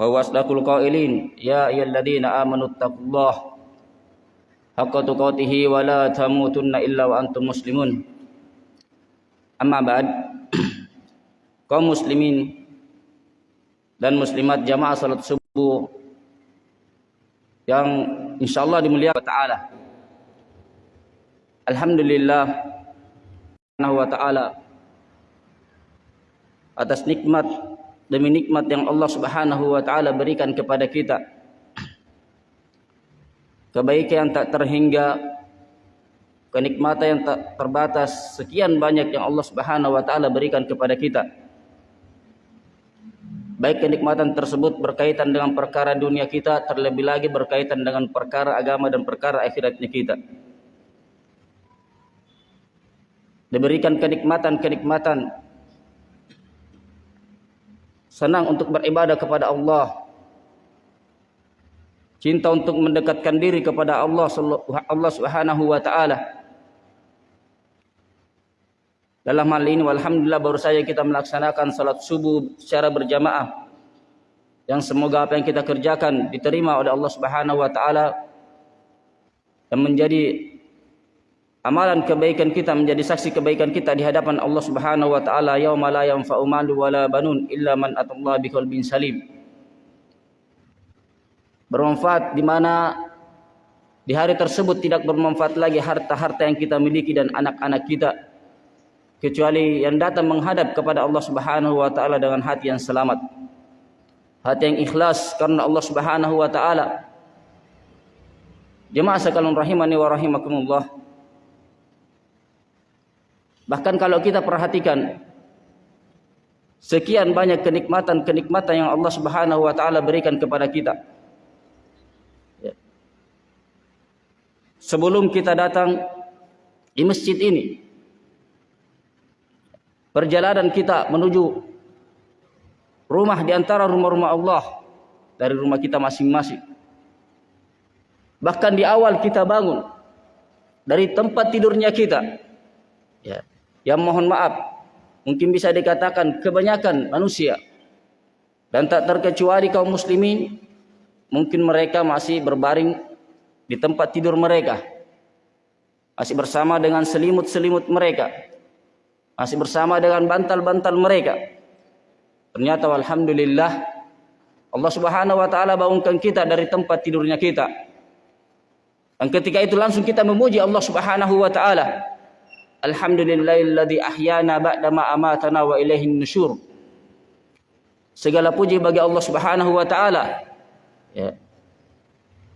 wa wasdaqul qailin. Ya ayyalladzina amanu taqullaha haqqa tuqatih wa la tamutunna illa wa antum muslimun. Amma ba'd. Kaum muslimin dan muslimat jamaah salat subuh yang insyaallah dimuliakan taala. Alhamdulillah subhanahu wa taala atas nikmat demi nikmat yang Allah Subhanahu wa taala berikan kepada kita. Kebaikan yang tak terhingga, kenikmatan yang tak terbatas, sekian banyak yang Allah Subhanahu wa taala berikan kepada kita. Baik kenikmatan tersebut berkaitan dengan perkara dunia kita, terlebih lagi berkaitan dengan perkara agama dan perkara akhiratnya kita. Diberikan kenikmatan-kenikmatan senang untuk beribadah kepada Allah. Cinta untuk mendekatkan diri kepada Allah Allah Subhanahu wa taala. Dalam hal ini alhamdulillah baru saja kita melaksanakan salat subuh secara berjamaah. Yang semoga apa yang kita kerjakan diterima oleh Allah Subhanahu wa taala dan menjadi amalan kebaikan kita menjadi saksi kebaikan kita di hadapan Allah Subhanahu wa taala yauma la yanfa'u malu wala banun illa man atallaha biqalbin salim. Bermanfaat di mana di hari tersebut tidak bermanfaat lagi harta-harta yang kita miliki dan anak-anak kita kecuali yang datang menghadap kepada Allah Subhanahu wa taala dengan hati yang selamat. Hati yang ikhlas karena Allah Subhanahu wa taala. Jemaah sekalian rahimani wa rahimakumullah. Bahkan kalau kita perhatikan sekian banyak kenikmatan-kenikmatan yang Allah Subhanahu wa taala berikan kepada kita. Ya. Sebelum kita datang di masjid ini, perjalanan kita menuju rumah di antara rumah-rumah Allah dari rumah kita masing-masing. Bahkan di awal kita bangun dari tempat tidurnya kita, ya, yang mohon maaf. Mungkin bisa dikatakan kebanyakan manusia. Dan tak terkecuali kaum muslimin mungkin mereka masih berbaring di tempat tidur mereka. Masih bersama dengan selimut-selimut mereka. Masih bersama dengan bantal-bantal mereka. Ternyata alhamdulillah Allah Subhanahu wa taala bangunkan kita dari tempat tidurnya kita. Dan ketika itu langsung kita memuji Allah Subhanahu wa taala Alhamdulillahilladzi ahyana ba'dama amatana wa ilaihin nusyur. Segala puji bagi Allah Subhanahu wa taala. Ya.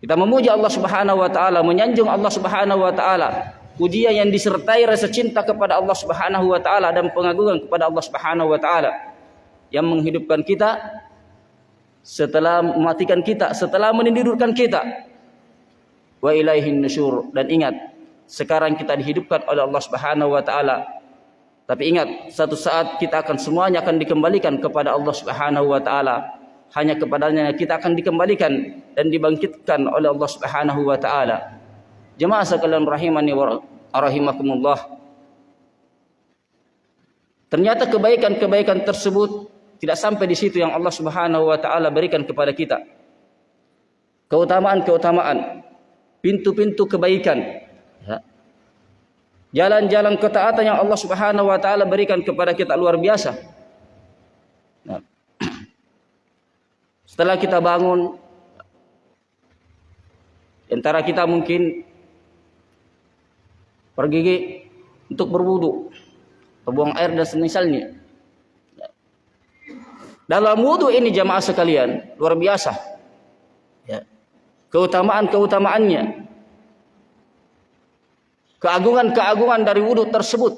Kita memuji Allah Subhanahu wa taala, menyanjung Allah Subhanahu wa taala. Pujian yang disertai rasa cinta kepada Allah Subhanahu wa taala dan pengagungan kepada Allah Subhanahu wa taala yang menghidupkan kita setelah mematikan kita, setelah menidurkan kita. Wa ilaihin nusyur dan ingat sekarang kita dihidupkan oleh Allah Subhanahu wa taala. Tapi ingat, satu saat kita akan semuanya akan dikembalikan kepada Allah Subhanahu wa taala. Hanya kepadanya kita akan dikembalikan dan dibangkitkan oleh Allah Subhanahu wa taala. Jemaah sekalian rahimani wa rahimakumullah. Ternyata kebaikan-kebaikan tersebut tidak sampai di situ yang Allah Subhanahu wa taala berikan kepada kita. Keutamaan-keutamaan, pintu-pintu kebaikan. Jalan-jalan ketaatan yang Allah Subhanahu wa taala berikan kepada kita luar biasa. Nah. Setelah kita bangun antara kita mungkin pergi untuk berwudu, buang air dan semisalnya. Dalam wudu ini jamaah sekalian luar biasa. Ya. Keutamaan-keutamaannya keagungan-keagungan dari wudhu tersebut.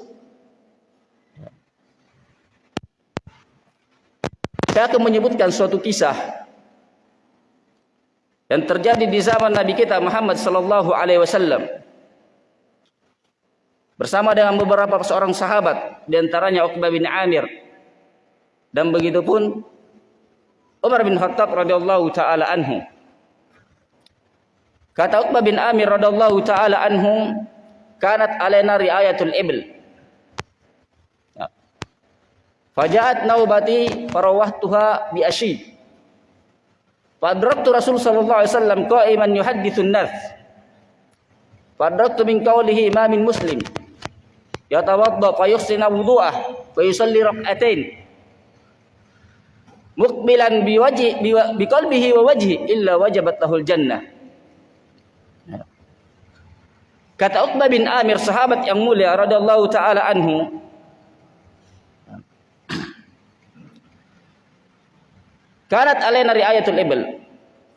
Saya akan menyebutkan suatu kisah yang terjadi di zaman Nabi kita Muhammad sallallahu alaihi wasallam. Bersama dengan beberapa seorang sahabat di antaranya Uqbah bin Amir. Dan begitu pun Umar bin Khattab radhiyallahu taala anhu. Kata Uqbah bin Amir radhiyallahu taala anhu kanat alaina riayatul ibil ya. Fajaat naubati farawahtuha bi ashi. Fadraktu Rasul sallallahu alaihi wasallam qa'iman yuhadditsun nas. Fadraktu min qawlihi ma min muslim yatawadda fa yuhsina wudu'ah fa yusalli rak'atain muqbilan biwajhi biqalbihi wa wajhi illa wajabat lahul jannah. Kata Uqbah bin Amir sahabat yang mulia radhiyallahu taala anhu Kanat alaina riayatul ibl.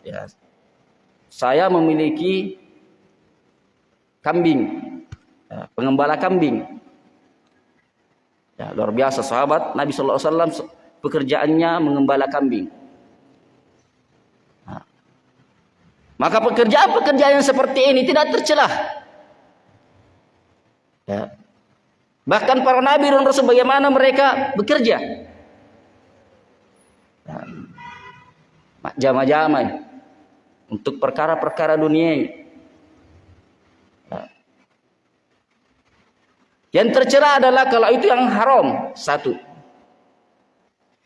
Ya. Saya memiliki kambing. Ya, pengembala kambing. Ya, luar biasa sahabat Nabi sallallahu alaihi wasallam pekerjaannya mengembala kambing. Nah. Maka pekerjaan-pekerjaan seperti ini tidak tercelah. Ya. Bahkan para nabi dan rasul bagaimana mereka bekerja. jama-jama untuk perkara-perkara dunia Yang tercela adalah kalau itu yang haram satu.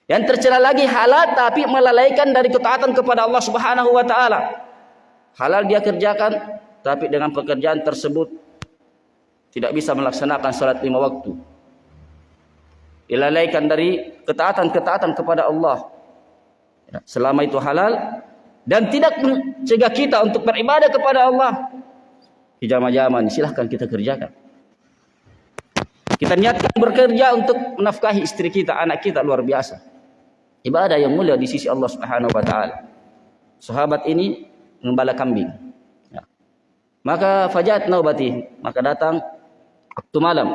Yang tercela lagi halal tapi melalaikan dari ketaatan kepada Allah Subhanahu wa taala. Halal dia kerjakan tapi dengan pekerjaan tersebut tidak bisa melaksanakan salat lima waktu. Dilalaikan dari ketaatan-ketaatan kepada Allah. Ya, selama itu halal dan tidak mencegah kita untuk beribadah kepada Allah. Hijama-jaman silahkan kita kerjakan. Kita niatkan bekerja untuk menafkahi istri kita, anak kita luar biasa. Ibadah yang mulia di sisi Allah Subhanahu wa taala. Sahabat ini mengembala kambing. Ya. Maka fajat naubati, maka datang waktu malam.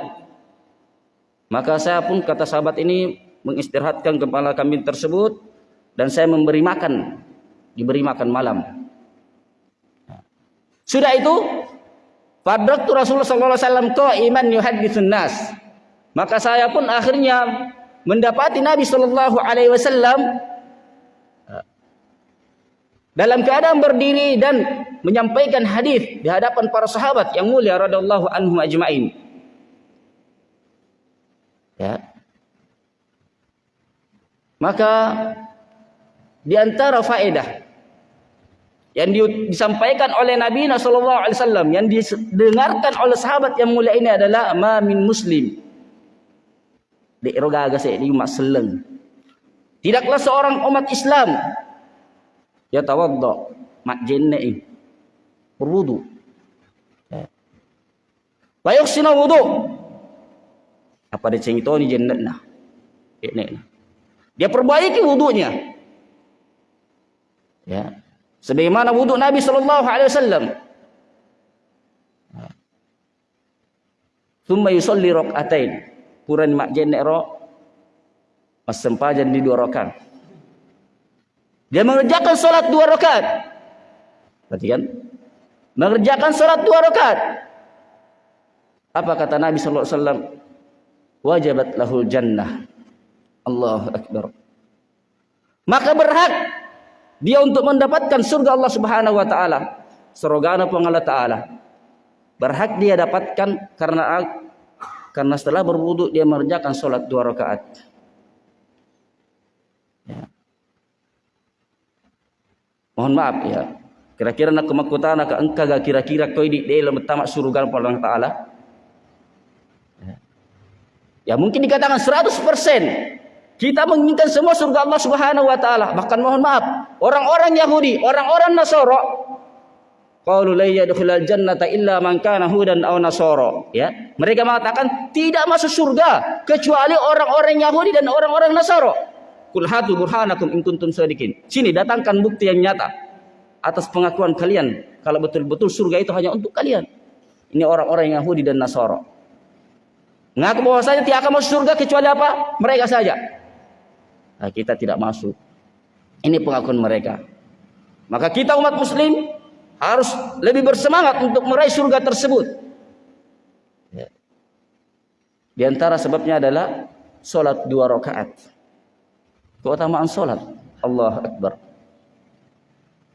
Maka saya pun kata sahabat ini mengistirahatkan kepala kambing tersebut dan saya memberi makan diberi makan malam sudah itu Fadraktu Rasulullah SAW iman yuhadithun nas. Maka saya pun akhirnya mendapati Nabi Sallallahu Alaihi Wasallam dalam keadaan berdiri dan menyampaikan hadis di hadapan para sahabat yang mulia radhiyallahu anhum ajmain. Ya. Maka di antara faedah yang disampaikan oleh Nabi sallallahu alaihi wasallam yang didengarkan oleh sahabat yang mulia ini adalah ma min muslim. Di rogaga di seleng. Tidaklah seorang umat Islam ya tawaddo jenne berwudu. Wa yuhsinu wudu apa dia cengito ni jennat nah dia perbaiki wudunya Ya. Sebagaimana wuduk Nabi sallallahu alaihi wasallam. Thumma yusalli rak'atain. Puran mak jenek ro masempajan di dua rakaat. Dia mengerjakan salat dua rakaat. Perhatikan. Mengerjakan salat dua rakaat. Apa kata Nabi sallallahu alaihi wasallam? Wajabat lahul jannah. Allahu akbar. Maka berhak dia untuk mendapatkan surga Allah Subhanahu wa taala. Pun Allah taala. Berhak dia dapatkan karena karena setelah berwudu dia mengerjakan salat dua rakaat. Ya. Mohon maaf ya. Kira-kira nak kemakutan nak engkau kira-kira kau di dalam tamak surga Allah taala. Ya. mungkin dikatakan 100% kita menginginkan semua surga Allah Subhanahu wa taala. Bahkan mohon maaf, orang-orang Yahudi, orang-orang Nasara qalu la yadkhulul jannata illa man kana hudan aw nasara, ya. Mereka mengatakan tidak masuk surga kecuali orang-orang Yahudi dan orang-orang Nasara. Kul hatu burhanakum in kuntum sadiqin. Sini datangkan bukti yang nyata atas pengakuan kalian kalau betul-betul surga itu hanya untuk kalian. Ini orang-orang Yahudi dan Nasara. Ngaku bahwasanya tidak akan masuk surga kecuali apa? Mereka saja. Nah, kita tidak masuk. Ini pengakuan mereka. Maka kita umat muslim harus lebih bersemangat untuk meraih surga tersebut. Ya. Di antara sebabnya adalah solat dua rakaat. Keutamaan solat. Allah Akbar.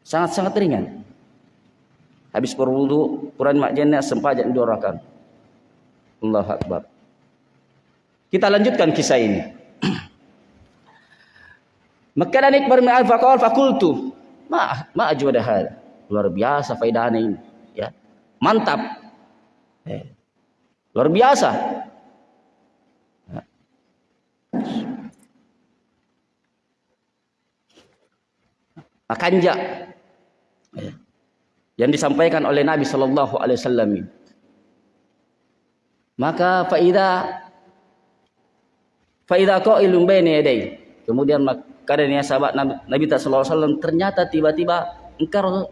Sangat-sangat ringan. Habis berwudu, Quran makjana sempajak dua rakaat. Allah Akbar. Kita lanjutkan kisah ini. Maka dan ikbar min faqal fakultu. Ma ma ajwada hada. Luar biasa faedahnya ini, ya. Mantap. Eh. Luar biasa. Makanja ya. yang disampaikan oleh Nabi Wasallam maka faida faida kau ilum bene yadai kemudian kadang sahabat Nabi, Sallallahu Alaihi Wasallam ternyata tiba-tiba engkau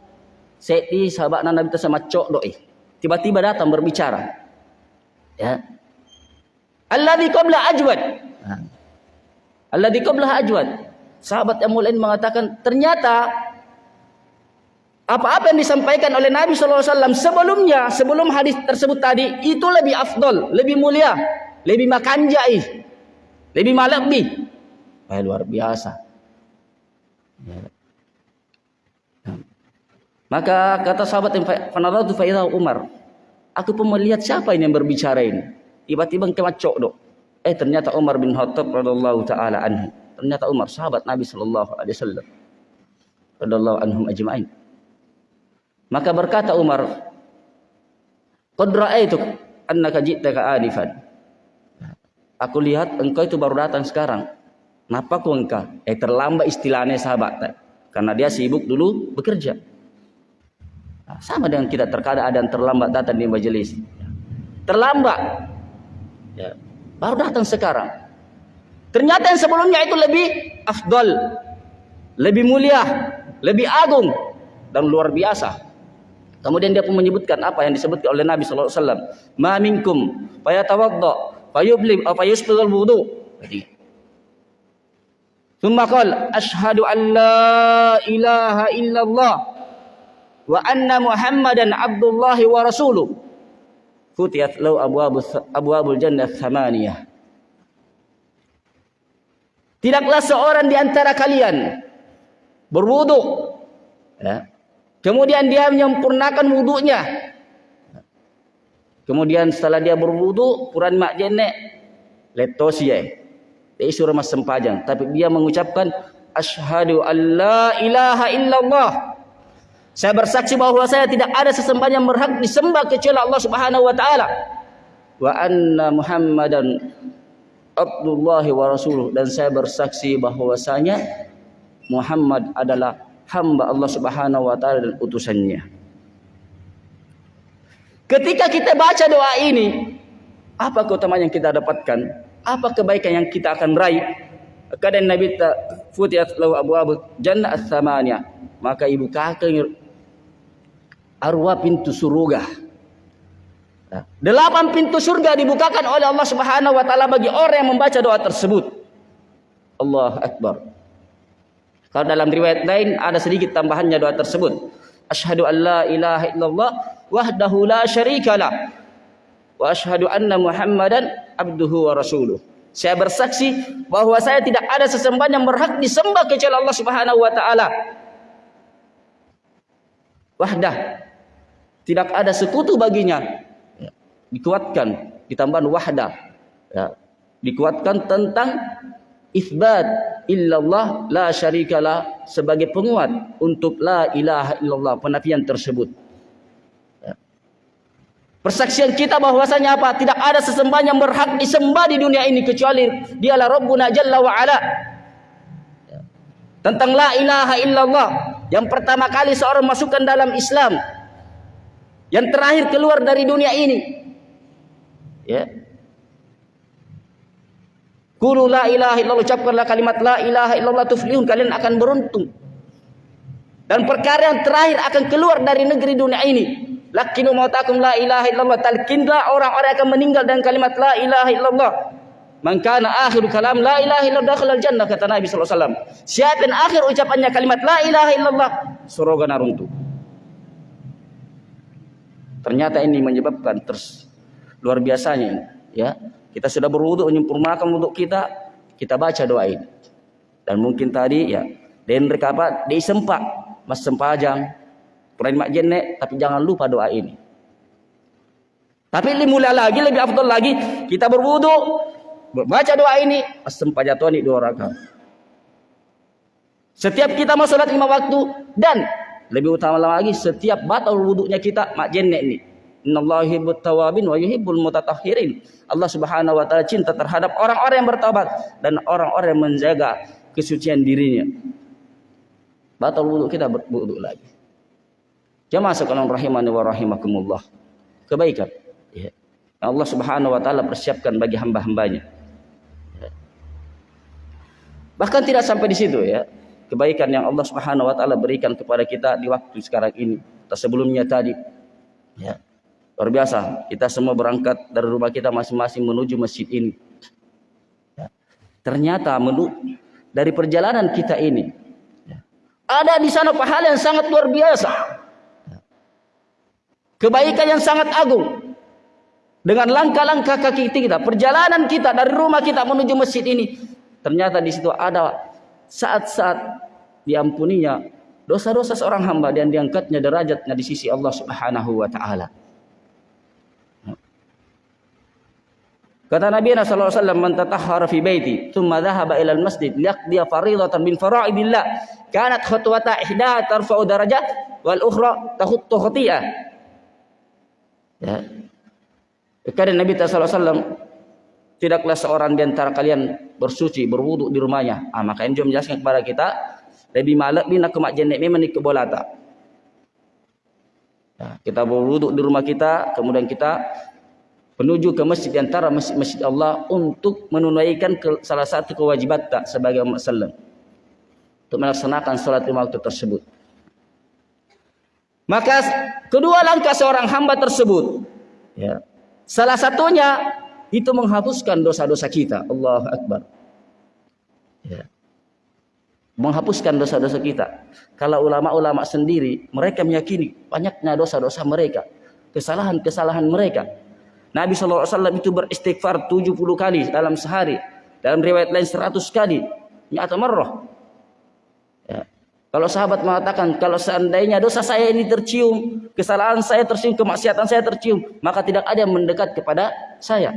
seti sahabat Nabi sama cok doi. Tiba-tiba datang berbicara. Ya. Alladzi qabla ajwad. Alladzi qabla ajwad. Sahabat yang mulia mengatakan ternyata apa-apa yang disampaikan oleh Nabi SAW sebelumnya, sebelum hadis tersebut tadi, itu lebih afdol, lebih mulia, lebih makanjai, lebih malakbi. Eh, luar biasa. Ya. Maka kata sahabat yang fanaratu faidah Umar, aku pun melihat siapa ini yang berbicara ini. Tiba-tiba kemacok dok. Eh ternyata Umar bin Khattab radhiallahu taala anhu. Ternyata Umar sahabat Nabi sallallahu alaihi wasallam. Radhiallahu anhum ajma'in. Maka berkata Umar, "Qad ra'aitu annaka ji'taka anifan." Aku lihat engkau itu baru datang sekarang. Kenapa kau engkau? Eh terlambat istilahnya sahabat. Karena dia sibuk dulu bekerja. Nah, sama dengan kita terkadang ada yang terlambat datang di majelis. Terlambat. Ya. Baru datang sekarang. Ternyata yang sebelumnya itu lebih afdol. Lebih mulia. Lebih agung. Dan luar biasa. Kemudian dia pun menyebutkan apa yang disebutkan oleh Nabi wasallam, "Ma minkum fayatawadda fayublim aw fayusbighul wudu." Jadi Thumma qala asyhadu an la ilaha illallah wa anna Muhammadan abdullah wa rasuluh. Futiyat lau abwabul abwabul jannah thamaniyah. Tidaklah seorang di antara kalian berwudu ya, Kemudian dia menyempurnakan wudhunya. Kemudian setelah dia berwudhu, Quran mak jenek letosi ya. Dia suruh mas sempajang, tapi dia mengucapkan asyhadu alla ilaha illallah. Saya bersaksi bahwa saya tidak ada sesembahan yang berhak disembah kecuali Allah Subhanahu wa taala. Wa anna Muhammadan Abdullah wa rasuluh dan saya bersaksi bahwasanya Muhammad adalah hamba Allah Subhanahu wa taala dan utusannya. Ketika kita baca doa ini, apa keutamaan yang kita dapatkan? Apa kebaikan yang kita akan raih? Kadang Nabi ta futiyat lahu abu jannah as-samaniyah. Maka ibu kakak arwah pintu surga. Delapan pintu surga dibukakan oleh Allah Subhanahu wa taala bagi orang yang membaca doa tersebut. Allah akbar. Kalau dalam riwayat lain ada sedikit tambahannya doa tersebut. Asyhadu an la ilaha illallah wahdahu la syarikalah wa asyhadu anna Muhammadan abduhu wa rasuluh. Saya bersaksi bahwa saya tidak ada sesembahan yang berhak disembah kecuali Allah Subhanahu wa taala. Wahdah. Tidak ada sekutu baginya. Ya. Dikuatkan ditambahan wahdah. Ya. Dikuatkan tentang isbat illallah la syarikalah sebagai penguat untuk la ilaha illallah penafian tersebut. Ya. Persaksian kita bahwasanya apa? Tidak ada sesembahan yang berhak disembah di dunia ini kecuali Dialah Rabbuna Jalla wa Ala. Ya. Tentang la ilaha illallah yang pertama kali seorang masukkan dalam Islam. Yang terakhir keluar dari dunia ini. Ya. Kulu la ilaha illallah ucapkanlah kalimat la ilaha illallah tuflihun kalian akan beruntung. Dan perkara yang terakhir akan keluar dari negeri dunia ini. Lakinu mautakum la ilaha illallah talkinlah orang-orang akan meninggal dengan kalimat la ilaha illallah. Man kana akhiru kalam la ilaha illallah dakhala jannah kata Nabi sallallahu alaihi wasallam. Siapa yang akhir ucapannya kalimat la ilaha illallah surga naruntu. Ternyata ini menyebabkan terus luar biasanya ya kita sudah berwuduk menyempurnakan wuduk kita, kita baca doa ini. Dan mungkin tadi ya, dan rekapat disempak, mas sempajang, Quran mak jenek, tapi jangan lupa doa ini. Tapi lebih mulia lagi, lebih afdal lagi, kita berwuduk, baca doa ini, mas sempajatuan dua rakaat. Setiap kita mau sholat lima waktu dan lebih utama lagi setiap batal wuduknya kita mak jenek ini. Innallaha tawabin wa yuhibbul mutatahhirin. Allah Subhanahu wa taala cinta terhadap orang-orang yang bertobat dan orang-orang yang menjaga kesucian dirinya. Batal wuduk kita berwuduk lagi. Jamaah sekalian rahimani wa rahimakumullah. Kebaikan ya. Allah Subhanahu wa taala persiapkan bagi hamba-hambanya. Ya. Bahkan tidak sampai di situ ya kebaikan yang Allah Subhanahu wa taala berikan kepada kita di waktu sekarang ini atau sebelumnya tadi. Ya. Luar biasa, kita semua berangkat dari rumah kita masing-masing menuju masjid ini. Ya. Ternyata menu dari perjalanan kita ini ya. ada di sana pahala yang sangat luar biasa. Ya. Kebaikan yang sangat agung. Dengan langkah-langkah kaki kita, perjalanan kita dari rumah kita menuju masjid ini, ternyata di situ ada saat-saat diampuninya dosa-dosa seorang hamba dan diangkatnya derajatnya di sisi Allah Subhanahu wa taala. Kata Nabi sallallahu alaihi man tatahhara fi baiti thumma dhahaba ila al-masjid liyaqdi fariidatan min fara'idillah kanat khutwata ihda tarfa'u darajat wal ukhra tahuttu khati'ah. Ya. Kata Nabi sallallahu tidaklah seorang di antara kalian bersuci berwuduk di rumahnya ah maka ini menjelaskan kepada kita lebih malak bina kemak jenek memang ke bolata ya, kita berwuduk di rumah kita kemudian kita menuju ke masjid antara masjid-masjid Allah untuk menunaikan salah satu kewajiban tak sebagai umat Islam untuk melaksanakan salat lima waktu tersebut maka kedua langkah seorang hamba tersebut ya salah satunya itu menghapuskan dosa-dosa kita. Allah Akbar. Ya. Menghapuskan dosa-dosa kita. Kalau ulama-ulama sendiri, mereka meyakini banyaknya dosa-dosa mereka. Kesalahan-kesalahan mereka. Nabi SAW itu beristighfar 70 kali dalam sehari. Dalam riwayat lain 100 kali. Nyata marrah. Ya. Kalau sahabat mengatakan, kalau seandainya dosa saya ini tercium, kesalahan saya tercium, kemaksiatan saya tercium, maka tidak ada yang mendekat kepada saya.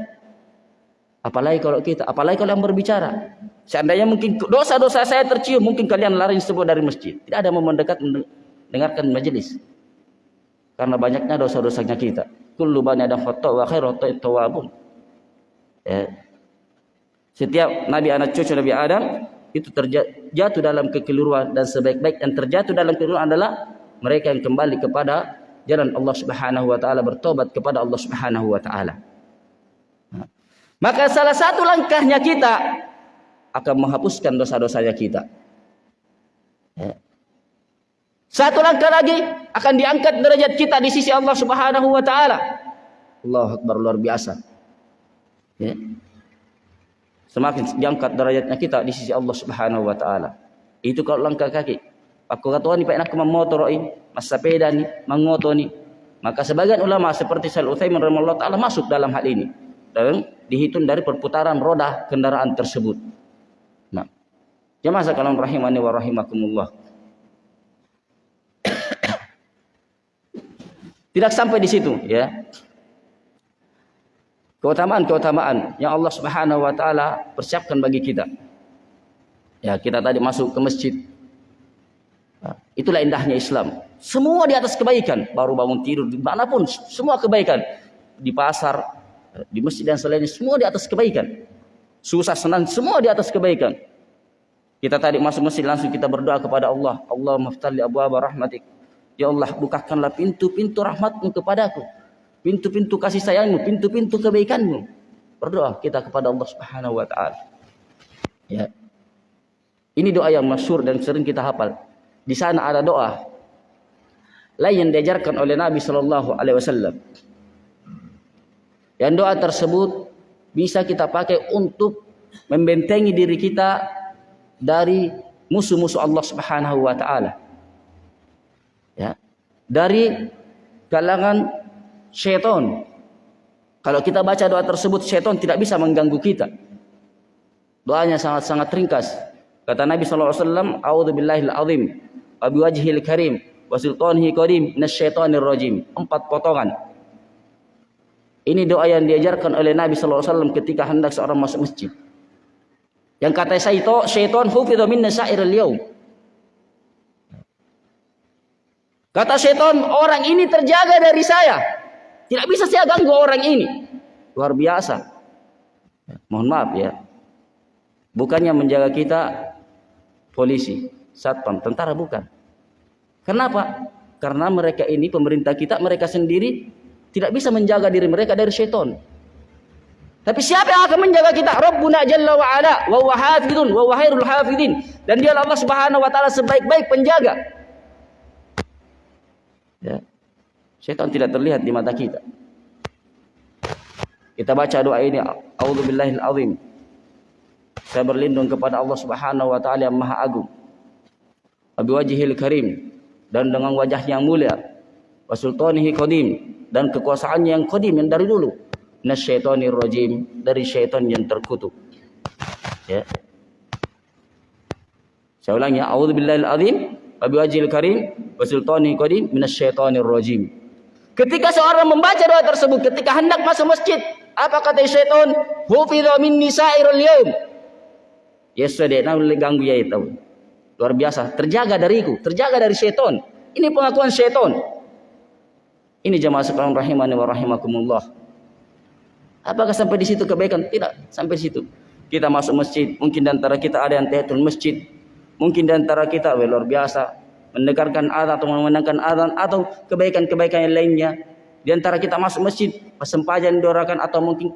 Apalagi kalau kita, apalagi kalau yang berbicara. Seandainya mungkin dosa-dosa saya tercium, mungkin kalian lari sebuah dari masjid. Tidak ada yang mendekat mendengarkan majelis. Karena banyaknya dosa-dosanya kita. Kullu bani adam khata wa khairu tawabun. Ya. Setiap nabi anak cucu Nabi Adam itu terjatuh dalam kekeliruan dan sebaik-baik yang terjatuh dalam kekeliruan adalah mereka yang kembali kepada jalan Allah Subhanahu wa taala bertobat kepada Allah Subhanahu wa taala. Maka salah satu langkahnya kita akan menghapuskan dosa-dosanya kita. Ya. Satu langkah lagi akan diangkat derajat kita di sisi Allah Subhanahu wa taala. Allah Akbar luar biasa. Ya. Semakin diangkat derajatnya kita di sisi Allah Subhanahu wa taala. Itu kalau langkah kaki. Aku kata ni pak nak motor ini, mas sepeda ni, mengoto ni. Maka sebagian ulama seperti Syaikhul Utsaimin rahimahullah taala masuk dalam hal ini. Dan dihitung dari perputaran roda kendaraan tersebut. Nah, jemaah sekalian rahimani wa rahimakumullah. Tidak sampai di situ ya. Keutamaan-keutamaan yang Allah Subhanahu wa taala persiapkan bagi kita. Ya, kita tadi masuk ke masjid. Itulah indahnya Islam. Semua di atas kebaikan, baru bangun tidur di mana pun, semua kebaikan. Di pasar, di masjid dan selainnya semua di atas kebaikan. Susah senang semua di atas kebaikan. Kita tadi masuk masjid langsung kita berdoa kepada Allah. Allah maftali abu rahmatik. Ya Allah bukakanlah pintu-pintu rahmatmu kepadaku. Pintu-pintu kasih sayangmu, pintu-pintu kebaikanmu. Berdoa kita kepada Allah subhanahu wa ta'ala. Ya. Ini doa yang masyur dan sering kita hafal. Di sana ada doa lain yang diajarkan oleh Nabi Shallallahu Alaihi Wasallam. Yang doa tersebut bisa kita pakai untuk membentengi diri kita dari musuh-musuh Allah Subhanahu wa taala. Ya. Dari kalangan syaitan. Kalau kita baca doa tersebut syaitan tidak bisa mengganggu kita. Doanya sangat-sangat ringkas. Kata Nabi sallallahu alaihi wasallam, "A'udzu billahil azim wa biwajhil karim wa sultanihi qadim minasyaitonir rajim." Empat potongan. Ini doa yang diajarkan oleh Nabi sallallahu alaihi wasallam ketika hendak seorang masuk masjid. Yang kata syaitan, syaitan hufidha minna sa'iril yaum. Kata setan, orang ini terjaga dari saya. Tidak bisa saya ganggu orang ini. Luar biasa. Mohon maaf ya. Bukannya menjaga kita polisi, satpam, tentara bukan. Kenapa? Karena mereka ini pemerintah kita, mereka sendiri tidak bisa menjaga diri mereka dari setan. Tapi siapa yang akan menjaga kita? Rabbuna Jalla wa Ala wa huwa hafidun wa huwa hafidin. Dan dia Allah Subhanahu wa taala sebaik-baik penjaga. Ya. Syaitan tidak terlihat di mata kita. Kita baca doa ini, A'udzubillahil azim. Saya berlindung kepada Allah Subhanahu wa taala yang Maha Agung. Abi wajhil karim dan dengan wajah yang mulia. Wa sultanihi qadim dan kekuasaannya yang qadim yang dari dulu nasyaitonir rajim dari syaitan yang terkutuk. Ya. Saya ulangi, a'udzubillahi azim wa biwajhil karim wa sultani qadim minasyaitonir rajim. Ketika seorang membaca doa tersebut ketika hendak masuk masjid, apa kata syaitan? Hufidha minni sa'irul yaum. Yesterday, nah ganggu ya itu. Luar biasa, terjaga dariku, terjaga dari syaitan. Ini pengakuan syaitan. Ini jemaah sekalian rahimani wa rahimakumullah. Apakah sampai di situ kebaikan? Tidak, sampai situ. Kita masuk masjid, mungkin di antara kita ada yang tahiyatul masjid. Mungkin di antara kita luar biasa mendengarkan azan atau memandangkan azan atau kebaikan-kebaikan yang lainnya. Di antara kita masuk masjid, sempajan dua rakaat atau mungkin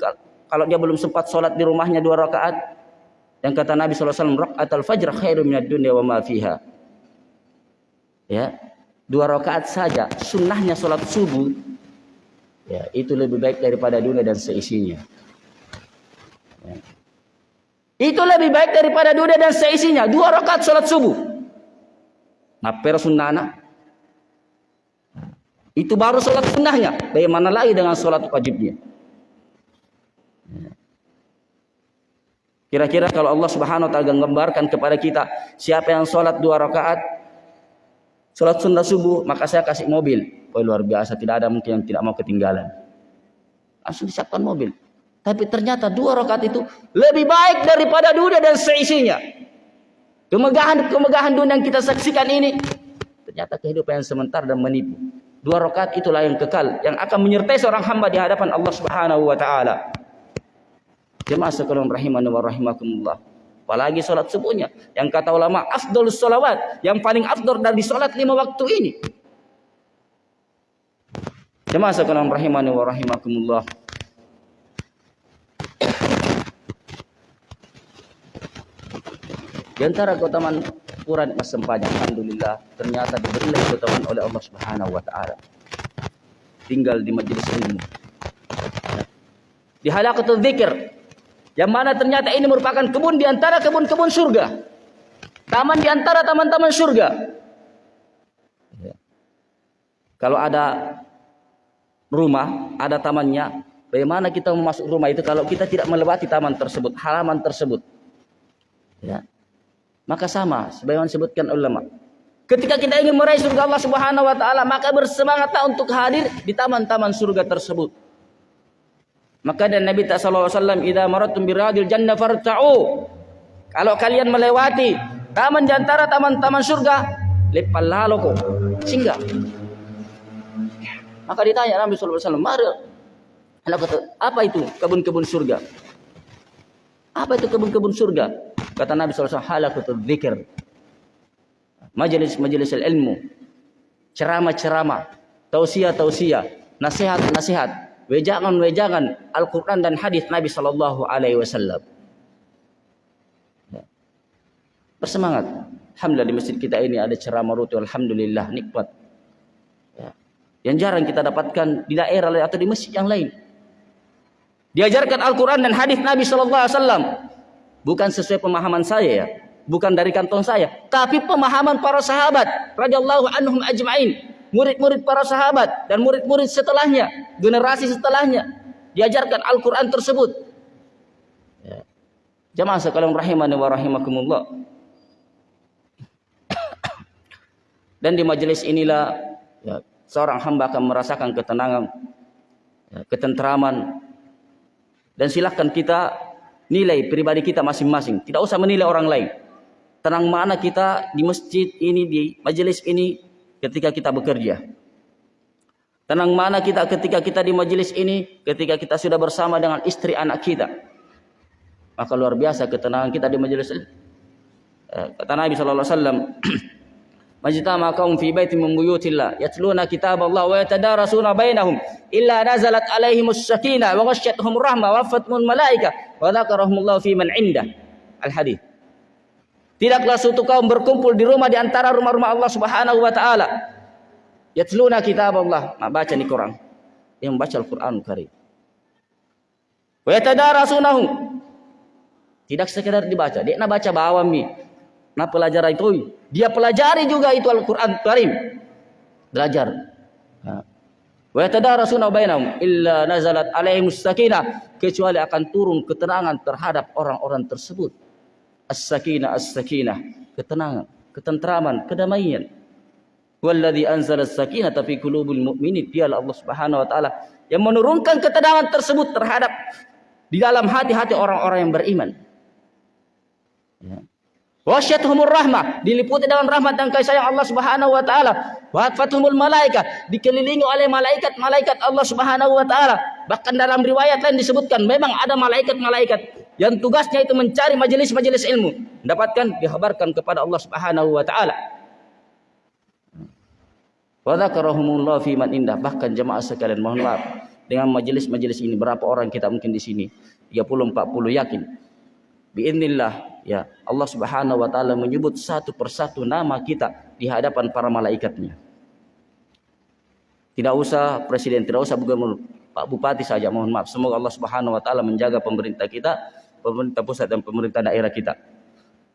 kalau dia belum sempat sholat di rumahnya dua rakaat. Yang kata Nabi SAW, rakaat al-fajr khairu minad dunya wa ma fiha. Ya, dua rakaat saja, sunnahnya sholat subuh Ya, itu lebih baik daripada dunia dan seisinya. Ya. Itu lebih baik daripada dunia dan seisinya. Dua rakaat salat subuh. Ngaper sunnana. Itu baru salat sunnahnya. Bagaimana lagi dengan salat wajibnya? Ya. Kira-kira kalau Allah Subhanahu wa taala gambarkan kepada kita siapa yang salat dua rakaat salat sunnah subuh, maka saya kasih mobil. Oh luar biasa, tidak ada mungkin yang tidak mau ketinggalan. Langsung disiapkan mobil. Tapi ternyata dua rakaat itu lebih baik daripada dunia dan seisinya. Kemegahan-kemegahan dunia yang kita saksikan ini ternyata kehidupan yang sementara dan menipu. Dua rakaat itulah yang kekal yang akan menyertai seorang hamba di hadapan Allah Subhanahu wa taala. Jemaah sekalian rahimani wa rahimakumullah. Apalagi salat subuhnya yang kata ulama afdalus salawat, yang paling afdal dari salat lima waktu ini. Jemaah sekalian rahimani wa rahimakumullah. Di antara keutamaan Quran Mas Sempanya, Alhamdulillah, ternyata diberilah keutamaan oleh Allah Subhanahu wa taala. Tinggal di majelis ilmu. Di halaqatul dzikir. Yang mana ternyata ini merupakan kebun di antara kebun-kebun surga. Taman di antara taman-taman surga. Ya. Kalau ada rumah, ada tamannya. Bagaimana kita masuk rumah itu kalau kita tidak melewati taman tersebut, halaman tersebut? Ya. Maka sama, sebagaimana disebutkan ulama. Ketika kita ingin meraih surga Allah Subhanahu wa taala, maka bersemangatlah untuk hadir di taman-taman surga tersebut. Maka dan Nabi sallallahu alaihi wasallam, "Idza maratum biradil jannah farta'u." Kalau kalian melewati taman di antara taman-taman surga, lepal lalu singgah maka ditanya Nabi sallallahu alaihi wasallam, "Apa itu kebun-kebun surga?" Apa itu kebun-kebun surga? Kata Nabi wasallam, "Halaqatul dzikr." Majelis-majelis ilmu, ceramah-ceramah, tausiah-tausiah, nasihat-nasihat, wejangan-wejangan Al-Qur'an dan hadis Nabi sallallahu alaihi wasallam. Ya. Bersemangat. Alhamdulillah di masjid kita ini ada ceramah rutin. Alhamdulillah nikmat. Yang jarang kita dapatkan di daerah atau di masjid yang lain. Diajarkan Al-Quran dan hadis Nabi Sallallahu Alaihi Wasallam bukan sesuai pemahaman saya ya, bukan dari kantong saya, tapi pemahaman para sahabat radhiyallahu anhum ajma'in, murid-murid para sahabat dan murid-murid setelahnya, generasi setelahnya diajarkan Al-Quran tersebut. Ya. Jamaah sekalian rahimani wa rahimakumullah. Dan di majelis inilah ya, seorang hamba akan merasakan ketenangan, ya, ketentraman. Dan silahkan kita nilai pribadi kita masing-masing. Tidak usah menilai orang lain. Tenang mana kita di masjid ini, di majelis ini, ketika kita bekerja. Tenang mana kita ketika kita di majelis ini, ketika kita sudah bersama dengan istri anak kita. Maka luar biasa ketenangan kita di majelis ini. Eh, kata Nabi sallallahu alaihi wasallam, "Majtama kaum fi baitin min buyutillah yatluna kitab Allah wa yatadarasuna bainahum illa nazalat alaihimus sakinah wa ghasyiyatuhum rahmah wa wafathumul malaika wa dzakarahumullahu fi man indah." Al-hadis. Tidaklah suatu kaum berkumpul di rumah di antara rumah-rumah Allah Subhanahu wa taala. Yatluna kitab Allah, baca ni Quran. Yang baca Al-Qur'an Karim. Wa yatadarasunahu. Tidak sekedar dibaca, dia nak baca bawam ni. Nah pelajaran itu dia pelajari juga itu Al-Qur'an Karim. Belajar. Wa yatadarasuna bainahum illa nazalat alaihimus sakinah kecuali akan turun ketenangan terhadap orang-orang tersebut. As-sakinah as-sakinah, ketenangan, ketentraman, kedamaian. Walladzi anzala as-sakinah fi qulubil mu'minin dialah Allah Subhanahu wa taala yang menurunkan ketenangan tersebut terhadap di dalam hati-hati orang-orang yang beriman. Ya. Wasyathumur rahmah, diliputi dengan rahmat dan kasih sayang Allah Subhanahu wa taala. Wa malaikat, dikelilingi oleh malaikat-malaikat Allah Subhanahu wa taala. Bahkan dalam riwayat lain disebutkan memang ada malaikat-malaikat yang tugasnya itu mencari majelis-majelis ilmu, mendapatkan dikhabarkan kepada Allah Subhanahu wa taala. Wa dzakarahumullah fi man indah. Bahkan jemaah sekalian mohon maaf dengan majelis-majelis ini berapa orang kita mungkin di sini? 30 40 yakin biiznillah ya Allah Subhanahu wa taala menyebut satu persatu nama kita di hadapan para malaikatnya. Tidak usah presiden, tidak usah gubernur, Pak Bupati saja mohon maaf. Semoga Allah Subhanahu wa taala menjaga pemerintah kita, pemerintah pusat dan pemerintah daerah kita.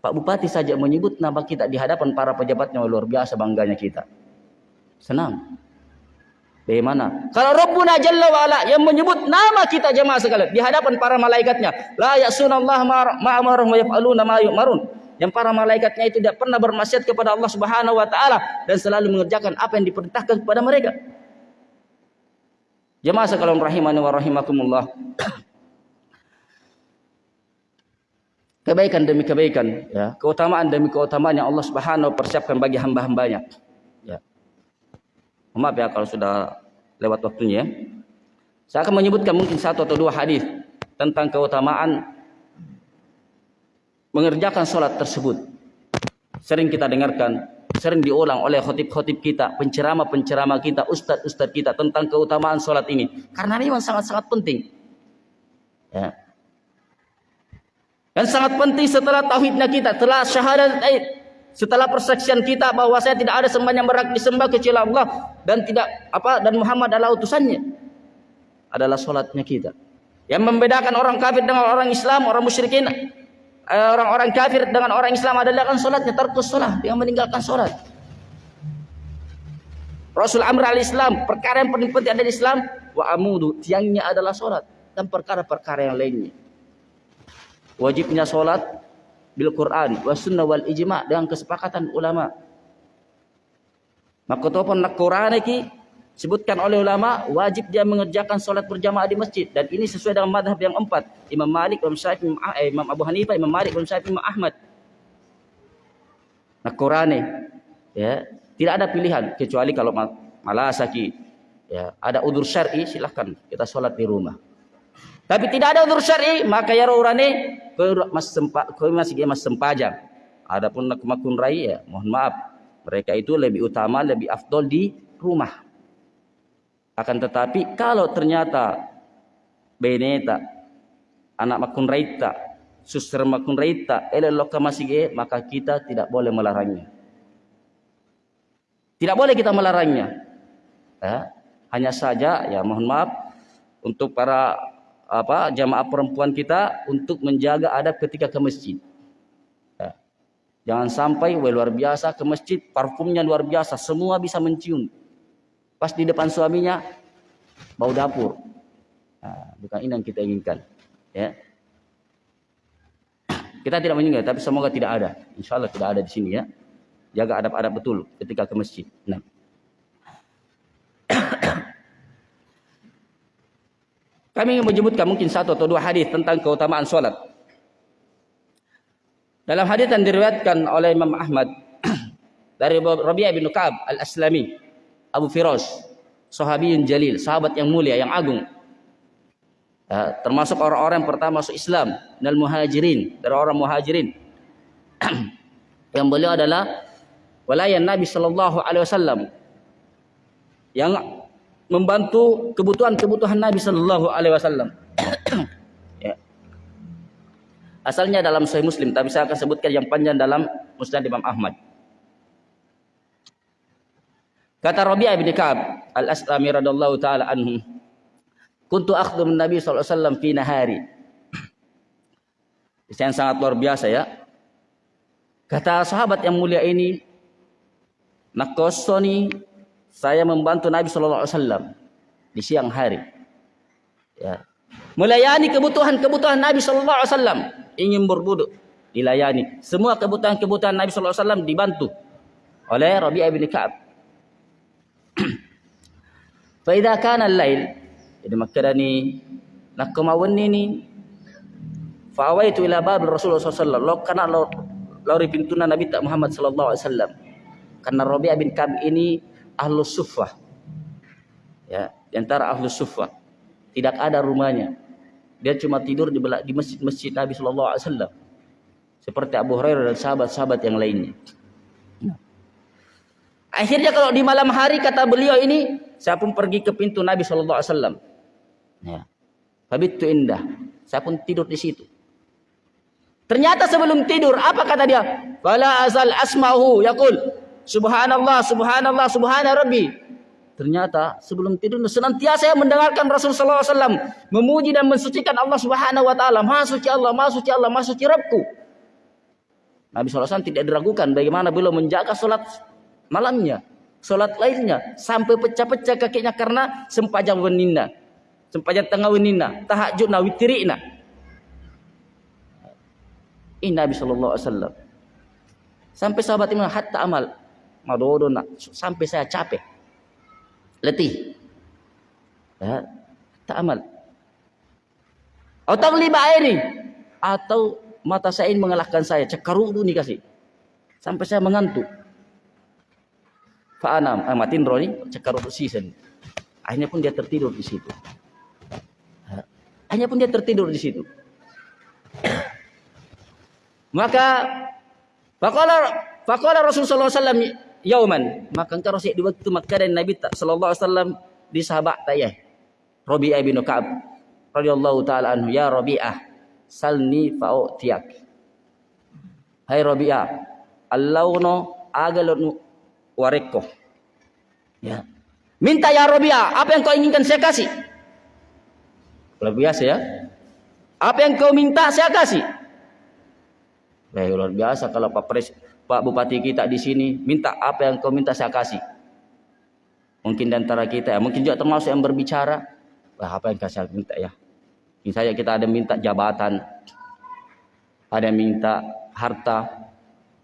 Pak Bupati saja menyebut nama kita di hadapan para pejabatnya luar biasa bangganya kita. Senang. Bagaimana? Kalau Rabbuna Jalla wa'ala yang menyebut nama kita jemaah sekalian di hadapan para malaikatnya. La ya'sunallah ma'amarun wa yaf'aluna ma. Yang para malaikatnya itu tidak pernah bermaksiat kepada Allah Subhanahu wa taala dan selalu mengerjakan apa yang diperintahkan kepada mereka. Jemaah sekalian rahimani wa rahimakumullah. Kebaikan demi kebaikan, ya, keutamaan demi keutamaan yang Allah Subhanahu persiapkan bagi hamba-hambanya. Maaf ya kalau sudah lewat waktunya. Saya akan menyebutkan mungkin satu atau dua hadis tentang keutamaan mengerjakan sholat tersebut. Sering kita dengarkan, sering diulang oleh khotib-khotib kita, penceramah-penceramah kita, ustadz-ustadz kita tentang keutamaan sholat ini. Karena ini sangat-sangat penting. Ya. Dan sangat penting setelah tauhidnya kita, setelah syahadat setelah persaksian kita bahwa saya tidak ada sembahan yang berhak disembah kecuali Allah dan tidak apa dan Muhammad adalah utusannya adalah solatnya kita. Yang membedakan orang kafir dengan orang Islam, orang musyrikin, eh, orang-orang kafir dengan orang Islam adalah kan solatnya terkus solat, yang meninggalkan solat. Rasul Amr al-Islam, perkara yang paling penting ada di Islam, wa amudu, tiangnya adalah solat dan perkara-perkara yang lainnya. Wajibnya solat bil Quran wa sunnah wal ijma dengan kesepakatan ulama. Maka topon nak Quran iki sebutkan oleh ulama wajib dia mengerjakan solat berjamaah di masjid dan ini sesuai dengan madhab yang empat Imam Malik, Imam Syafi'i, Imam, eh, Imam Abu Hanifah, Imam Malik, Imam Syafi'i, Imam Ahmad. Nak Quran ya tidak ada pilihan kecuali kalau malah sakit ya ada udur syar'i silahkan kita solat di rumah. Tapi tidak ada udur syar'i maka ya urane mas sempa masih mas sempajang. Adapun nak makun rai ya mohon maaf mereka itu lebih utama lebih afdol di rumah. Akan tetapi kalau ternyata beneta anak makun raita suster makun raita elok masih maka kita tidak boleh melarangnya. Tidak boleh kita melarangnya. Ya, hanya saja ya mohon maaf untuk para apa jamaah perempuan kita untuk menjaga adab ketika ke masjid. Ya. Jangan sampai wah, luar biasa ke masjid, parfumnya luar biasa, semua bisa mencium. Pas di depan suaminya bau dapur. Nah, bukan ini yang kita inginkan. Ya. Kita tidak mengingat, tapi semoga tidak ada. Insya Allah tidak ada di sini ya. Jaga adab-adab betul ketika ke masjid. Nah. Kami ingin menyebutkan mungkin satu atau dua hadis tentang keutamaan solat. Dalam hadis yang diriwayatkan oleh Imam Ahmad dari Rabi'ah bin Ka'ab Al-Aslami, Abu Firas, sahabiyun jalil, sahabat yang mulia, yang agung. Ya, termasuk orang-orang yang pertama masuk Islam dan muhajirin dari orang muhajirin yang beliau adalah walayan Nabi Shallallahu Alaihi Wasallam yang membantu kebutuhan-kebutuhan Nabi Shallallahu Alaihi Wasallam. ya. Asalnya dalam Sahih Muslim, tapi saya akan sebutkan yang panjang dalam Musnad Imam Ahmad. Kata Rabi'ah bin Ka'ab al-Aslami radhiyallahu taala anhu, Kuntu akhdum Nabi sallallahu alaihi wasallam fi nahari. Yang sangat luar biasa ya. Kata sahabat yang mulia ini, nakosoni saya membantu Nabi sallallahu alaihi wasallam di siang hari. Ya. Melayani kebutuhan-kebutuhan Nabi sallallahu alaihi wasallam, ingin berbudu dilayani. Semua kebutuhan-kebutuhan Nabi sallallahu alaihi wasallam dibantu oleh Rabi'ah bin Ka'ab. Fa idza kana al-lail jadi nak kemauan ni fa'awaitu ila bab Rasulullah SAW lo karena lo lori pintu Nabi tak Muhammad sallallahu alaihi wasallam karena Rabi'ah bin Kab ini ahlu suffah ya di antara ahlu suffah tidak ada rumahnya dia cuma tidur di di masjid-masjid Nabi sallallahu alaihi wasallam seperti Abu Hurairah dan sahabat-sahabat yang lainnya akhirnya kalau di malam hari kata beliau ini saya pun pergi ke pintu Nabi sallallahu alaihi wasallam Ya. indah. Saya pun tidur di situ. Ternyata sebelum tidur, apa kata dia? Fala asal asma'hu yaqul subhanallah subhanallah subhana rabbi. Ternyata sebelum tidur senantiasa saya mendengarkan Rasulullah SAW memuji dan mensucikan Allah Subhanahu Wa Taala. Maha suci Allah, maha suci Allah, maha suci Rabbku. Nabi SAW tidak diragukan bagaimana beliau menjaga solat malamnya, solat lainnya sampai pecah-pecah kakinya karena sempajang wenina sempajan tengah wenina tahajud na witirina ini Nabi wasallam sampai sahabat ini hatta amal madodo nak. Sampai saya capek. Letih. Ya tak amal. Atau liba ini atau mata saya ini mengalahkan saya. Cekaru nih kasih. Sampai saya mengantuk. Fa'anam, eh, matin roni cekaru season. Akhirnya pun dia tertidur di situ. Hanya pun dia tertidur di situ. Maka faqala faqala Rasulullah sallallahu yauman, maka engkau di waktu Makkah dan Nabi sallallahu alaihi wasallam di sahabat tayah. Rabi'ah bin Ka'ab radhiyallahu taala anhu, ya Rabi'ah, salni fa'utiyak. Hai Rabi'ah, allauno agalun wareko. Ya. Minta ya Rabi'ah, apa yang kau inginkan saya kasih. Luar biasa ya. Apa yang kau minta saya kasih. Eh, luar biasa kalau Pak Pres, Pak Bupati kita di sini minta apa yang kau minta saya kasih. Mungkin di antara kita ya, mungkin juga termasuk yang berbicara. Wah, apa yang saya minta ya? Misalnya kita ada minta jabatan, ada minta harta,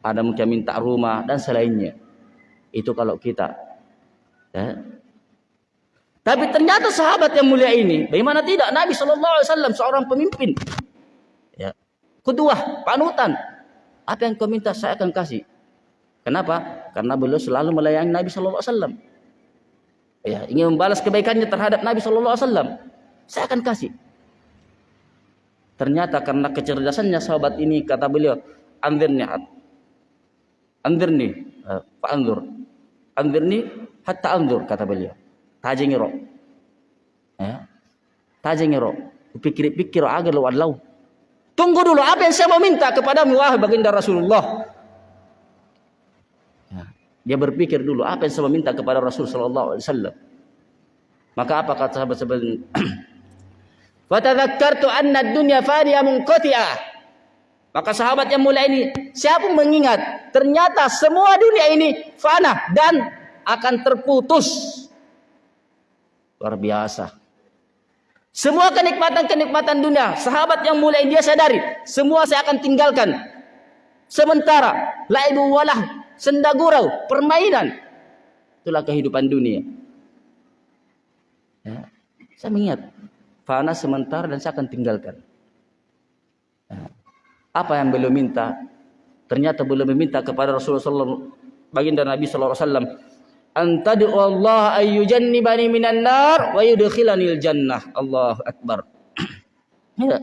ada mungkin minta rumah dan selainnya. Itu kalau kita ya, tapi ternyata sahabat yang mulia ini, bagaimana tidak? Nabi Wasallam seorang pemimpin, ya, kedua panutan. Apa yang kau minta saya akan kasih. Kenapa? Karena beliau selalu melayani Nabi Shallallahu Alaihi Wasallam. Ya, ingin membalas kebaikannya terhadap Nabi Shallallahu Alaihi Wasallam. Saya akan kasih. Ternyata karena kecerdasannya sahabat ini kata beliau, andirni andirni, uh, Pak Andur, andirni hatta andur kata beliau tajengiro ya tajengiro pikir-pikir agar lu Allah tunggu dulu apa yang saya mau minta kepada wahai baginda Rasulullah ya. dia berpikir dulu apa yang saya mau minta kepada Rasul sallallahu alaihi wasallam maka apa kata sahabat-sahabat Fatadhakkartu anna dunya faniya maka sahabat yang mulia ini siapa mengingat ternyata semua dunia ini fana dan akan terputus Luar biasa. Semua kenikmatan-kenikmatan dunia, sahabat yang mulai dia sadari, semua saya akan tinggalkan. Sementara laibu walah, senda gurau, permainan. Itulah kehidupan dunia. Ya. Saya mengingat, fana sementara dan saya akan tinggalkan. Ya. Apa yang beliau minta? Ternyata beliau meminta kepada Rasulullah baginda Nabi sallallahu alaihi wasallam antadu Allah ayyujannibani minan nar wa yudkhilanil jannah. Allahu akbar. ya.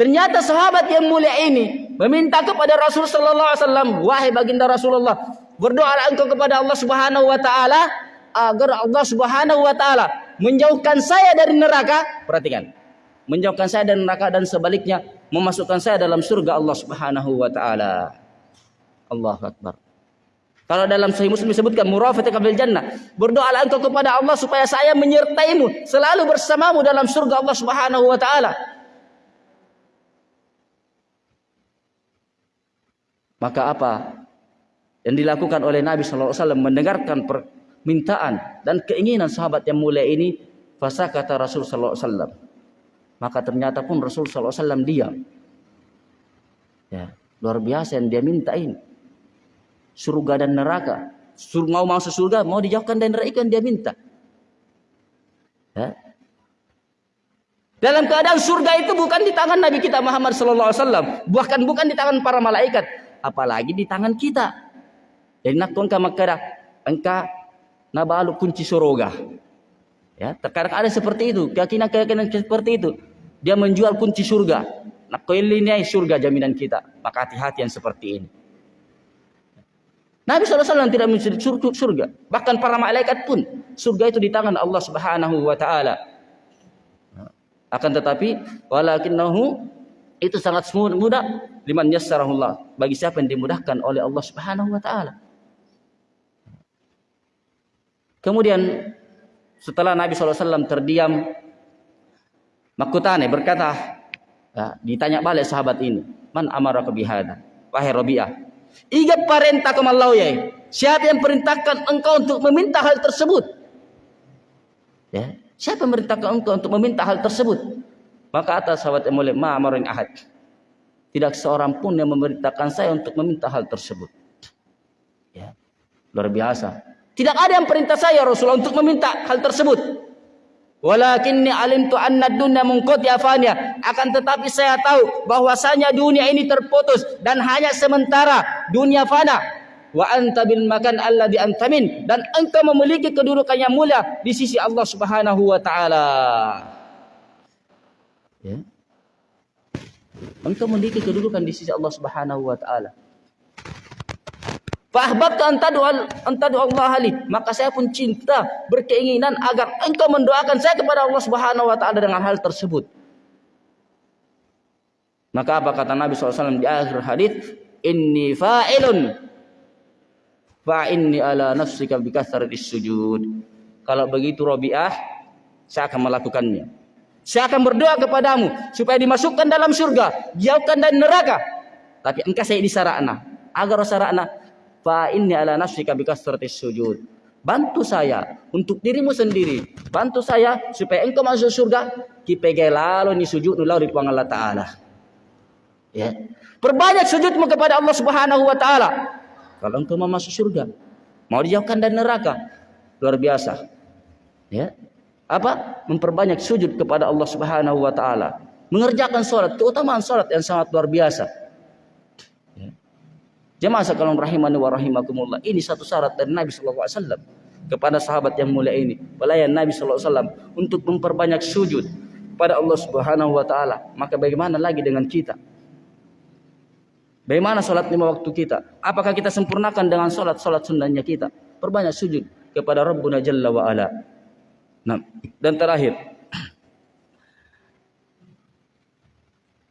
Ternyata sahabat yang mulia ini meminta kepada Rasul sallallahu alaihi wasallam, wahai baginda Rasulullah, berdoalah engkau kepada Allah Subhanahu wa taala agar Allah Subhanahu wa taala menjauhkan saya dari neraka. Perhatikan. Menjauhkan saya dari neraka dan sebaliknya memasukkan saya dalam surga Allah Subhanahu wa taala. Allahu akbar. Kalau dalam Sahih Muslim disebutkan murafataka bil jannah. Berdoalah engkau kepada Allah supaya saya menyertaimu, selalu bersamamu dalam surga Allah Subhanahu wa taala. Maka apa yang dilakukan oleh Nabi sallallahu alaihi wasallam mendengarkan permintaan dan keinginan sahabat yang mulia ini, fasa kata Rasul sallallahu alaihi wasallam. Maka ternyata pun Rasul sallallahu alaihi wasallam diam. Ya, luar biasa yang dia minta ini surga dan neraka. Sur mau masuk surga, mau dijauhkan dari neraka dia minta. Ya. Dalam keadaan surga itu bukan di tangan Nabi kita Muhammad sallallahu alaihi wasallam, bahkan bukan di tangan para malaikat, apalagi di tangan kita. Jadi nak kau makara engka nabalu kunci surga. Ya, terkadang ada seperti itu, keyakinan-keyakinan seperti itu. Dia menjual kunci surga. Nak surga jaminan kita. Maka hati-hati yang seperti ini. Nabi SAW tidak mencari surga. Bahkan para malaikat pun surga itu di tangan Allah Subhanahu wa taala. Akan tetapi walakinnahu itu sangat mudah liman yassarahullah bagi siapa yang dimudahkan oleh Allah Subhanahu wa taala. Kemudian setelah Nabi SAW terdiam Makutane berkata ya, ditanya balik sahabat ini man amara bihada wahai Rabi'ah Iga perintah kemalau ya. Siapa yang perintahkan engkau untuk meminta hal tersebut? Ya, siapa yang perintahkan engkau untuk meminta hal tersebut? Maka atas sahabat yang mulia, ma'amarin ahad. Tidak seorang pun yang memerintahkan saya untuk meminta hal tersebut. Ya, luar biasa. Tidak ada yang perintah saya Rasulullah untuk meminta hal tersebut. Walakinni alimtu anna dunya munqati afanya. Akan tetapi saya tahu bahwasanya dunia ini terputus dan hanya sementara dunia fana. Wa anta bil makan alladhi antamin dan engkau memiliki kedudukan yang mulia di sisi Allah Subhanahu wa taala. Ya. Engkau memiliki kedudukan di sisi Allah Subhanahu wa taala. Fahbabtu antadu antadu Allah ali. Maka saya pun cinta berkeinginan agar engkau mendoakan saya kepada Allah Subhanahu wa taala dengan hal tersebut. Maka apa kata Nabi SAW di akhir hadis? Inni fa'ilun fa inni ala nafsika bi sujud. Kalau begitu Rabi'ah, saya akan melakukannya. Saya akan berdoa kepadamu supaya dimasukkan dalam surga, jauhkan dari neraka. Tapi engkau saya disarana agar sarana fa inni ala nafsika bi sujud. Bantu saya untuk dirimu sendiri. Bantu saya supaya engkau masuk surga. Kipege lalu ni sujud nulau di Allah Ta'ala. Ya. Perbanyak sujudmu kepada Allah Subhanahu wa taala. Kalau engkau mau masuk surga, mau dijauhkan dari neraka. Luar biasa. Ya. Apa? Memperbanyak sujud kepada Allah Subhanahu wa taala. Mengerjakan salat, keutamaan salat yang sangat luar biasa. Jemaah sekalian rahimani wa rahimakumullah. Ini satu syarat dari Nabi sallallahu alaihi wasallam kepada sahabat yang mulia ini. Pelayan Nabi sallallahu alaihi wasallam untuk memperbanyak sujud pada Allah Subhanahu wa taala. Maka bagaimana lagi dengan kita? Bagaimana salat lima waktu kita? Apakah kita sempurnakan dengan salat-salat sunnahnya kita? Perbanyak sujud kepada Rabbuna Jalla wa ala. Nah, dan terakhir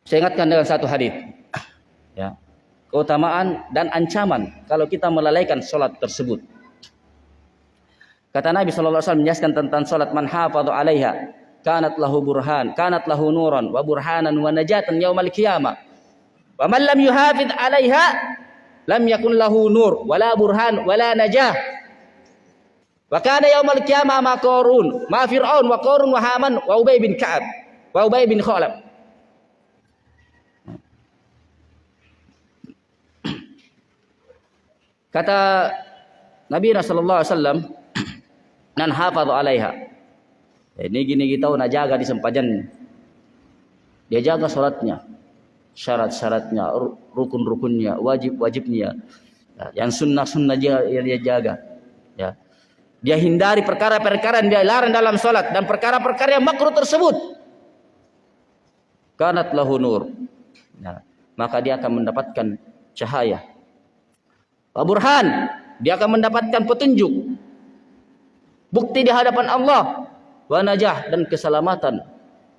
saya ingatkan dengan satu hadis. Ya keutamaan dan ancaman kalau kita melalaikan solat tersebut. Kata Nabi wasallam menjelaskan tentang solat man hafadhu 'alaiha kanat lahu burhan, kanat lahu nuran wa burhanan wa najatan yaumal qiyamah. Wa man lam yuhafidh 'alaiha lam yakun lahu nur wala burhan wala najah. Wa kana yaumal qiyamah ma qarun, ma fir'aun wa qarun wa haman wa ubay bin ka'ab wa ubay bin khalaf. Kata Nabi Rasulullah SAW, nan hafadhu alaiha. Ini gini kita nak jaga di sempajan. Dia jaga salatnya, syarat-syaratnya, rukun-rukunnya, wajib-wajibnya. Ya, yang sunnah-sunnah dia, dia jaga. Ya. Dia hindari perkara-perkara yang dia larang dalam salat dan perkara-perkara yang makruh tersebut. Kanat lahu nur. Ya. Maka dia akan mendapatkan cahaya. Burhan, dia akan mendapatkan petunjuk. Bukti di hadapan Allah. Wa najah dan keselamatan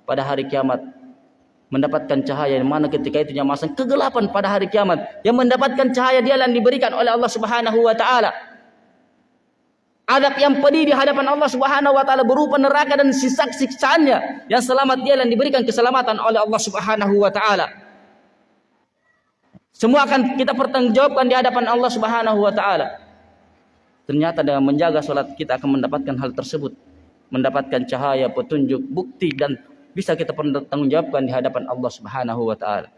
pada hari kiamat. Mendapatkan cahaya yang mana ketika itu masa kegelapan pada hari kiamat. Yang mendapatkan cahaya dia yang diberikan oleh Allah Subhanahu wa taala. Adab yang pedih di hadapan Allah Subhanahu wa taala berupa neraka dan sisa siksaannya yang selamat dia dan diberikan keselamatan oleh Allah Subhanahu wa taala. Semua akan kita pertanggungjawabkan di hadapan Allah Subhanahu wa taala. Ternyata dengan menjaga salat kita akan mendapatkan hal tersebut, mendapatkan cahaya, petunjuk, bukti dan bisa kita pertanggungjawabkan di hadapan Allah Subhanahu wa taala.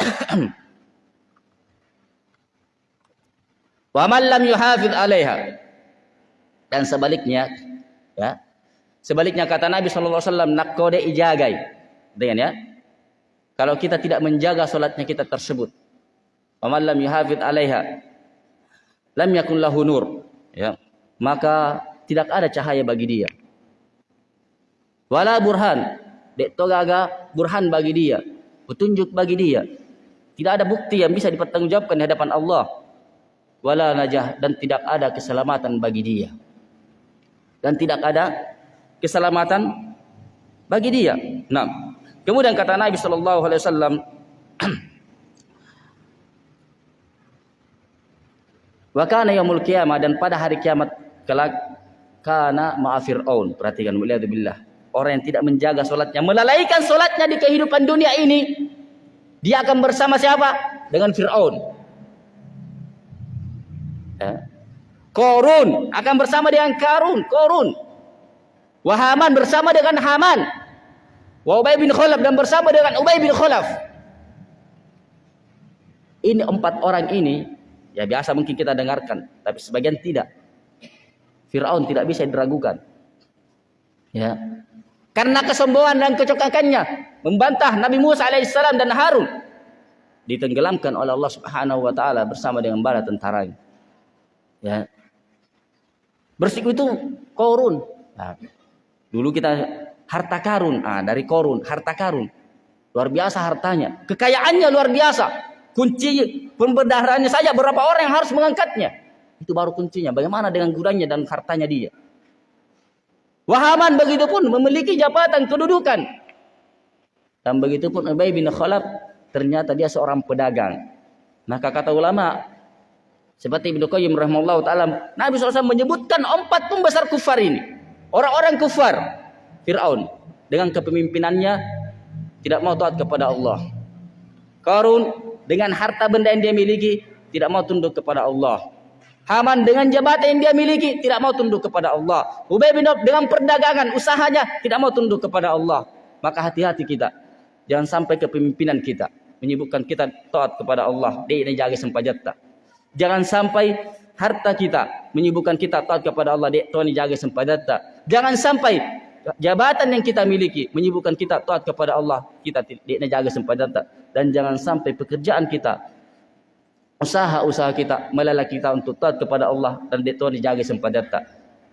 Wa man lam yuhafiz 'alaiha. Dan sebaliknya ya. Sebaliknya kata Nabi sallallahu alaihi wasallam nakode ijagai. Dengan ya. Kalau kita tidak menjaga salatnya kita tersebut wa lam yuhafid 'alaiha lam yakun lahu nur. Ya. Maka tidak ada cahaya bagi dia. Wala burhan. Dek togaga burhan bagi dia. Petunjuk bagi dia. Tidak ada bukti yang bisa dipertanggungjawabkan di hadapan Allah. Wala najah. Dan tidak ada keselamatan bagi dia. Dan tidak ada keselamatan bagi dia. Nah, kemudian kata Nabi Shallallahu Alaihi Wasallam, Wakana yaumul kiamah dan pada hari kiamat kelak kana ma'afir'aun. Perhatikan mulia billah. Orang yang tidak menjaga solatnya, melalaikan solatnya di kehidupan dunia ini, dia akan bersama siapa? Dengan Fir'aun. Ya. Korun akan bersama dengan Karun, Korun. Wahaman bersama dengan Haman. Wa Ubay bin Khalaf dan bersama dengan Ubay bin Khalaf. Ini empat orang ini ya biasa mungkin kita dengarkan, tapi sebagian tidak. Firaun tidak bisa diragukan. Ya. Karena kesombongan dan kecokakannya membantah Nabi Musa alaihissalam dan Harun ditenggelamkan oleh Allah Subhanahu wa taala bersama dengan bala tentaranya. Ya. Bersiku itu korun. Nah, dulu kita harta karun. Ah, dari korun, harta karun. Luar biasa hartanya. Kekayaannya luar biasa. Kunci pembedarannya saja berapa orang yang harus mengangkatnya. Itu baru kuncinya. Bagaimana dengan gunanya dan hartanya dia. Wahaman begitu pun memiliki jabatan kedudukan. Dan begitu pun Ubay bin Khalaf ternyata dia seorang pedagang. Maka kata ulama, seperti Ibnu Qayyim rahimahullah taala, Nabi SAW menyebutkan empat pembesar kufar ini. Orang-orang kufar. Fir'aun dengan kepemimpinannya tidak mau taat kepada Allah. Karun dengan harta benda yang dia miliki tidak mau tunduk kepada Allah. Haman dengan jabatan yang dia miliki tidak mau tunduk kepada Allah. Ubay bin dengan perdagangan usahanya tidak mau tunduk kepada Allah. Maka hati-hati kita. Jangan sampai kepemimpinan kita menyebutkan kita taat kepada Allah. Dia ini jaga sempajatta. Jangan sampai harta kita menyibukkan kita taat kepada Allah. Dek Tuhan jaga sempadata. Jangan sampai jabatan yang kita miliki menyibukkan kita taat kepada Allah. Kita tidak jaga sempadata. Dan jangan sampai pekerjaan kita usaha-usaha kita melalui kita untuk taat kepada Allah dan Tuhan jaga sempadata.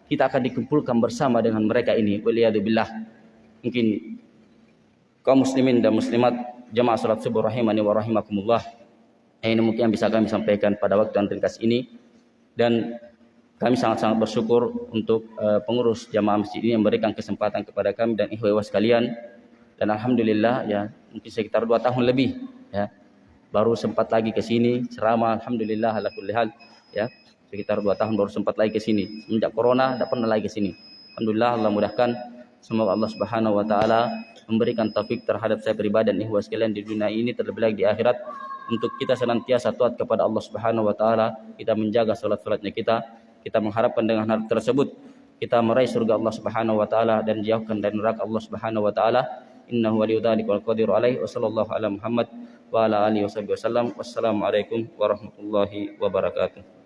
Kita akan dikumpulkan bersama dengan mereka ini. Waliyadzubillah. Mungkin kaum muslimin dan muslimat jamaah salat subuh rahimani wa rahimakumullah. Ini mungkin yang bisa kami sampaikan pada waktu yang ringkas ini dan kami sangat-sangat bersyukur untuk uh, pengurus jamaah masjid ini yang memberikan kesempatan kepada kami dan ikhwah sekalian. Dan alhamdulillah ya mungkin sekitar dua tahun lebih ya baru sempat lagi ke sini. Ceramah alhamdulillah ala kulli hal ya sekitar dua tahun baru sempat lagi ke sini. Semenjak corona tidak pernah lagi ke sini. Alhamdulillah Allah mudahkan. Semoga Allah Subhanahu wa taala memberikan taufik terhadap saya pribadi dan ikhwah sekalian di dunia ini terlebih lagi di akhirat. Untuk kita senantiasa taat kepada Allah Subhanahu wa taala, kita menjaga salat-salatnya kita, kita mengharapkan dengan hal tersebut kita meraih surga Allah Subhanahu wa taala dan jauhkan dari neraka Allah Subhanahu wa taala. Innahu waliyudzalika wal qadiru alaihi wa sallallahu ala Muhammad wa ala alihi wasallam. Wassalamualaikum warahmatullahi wabarakatuh.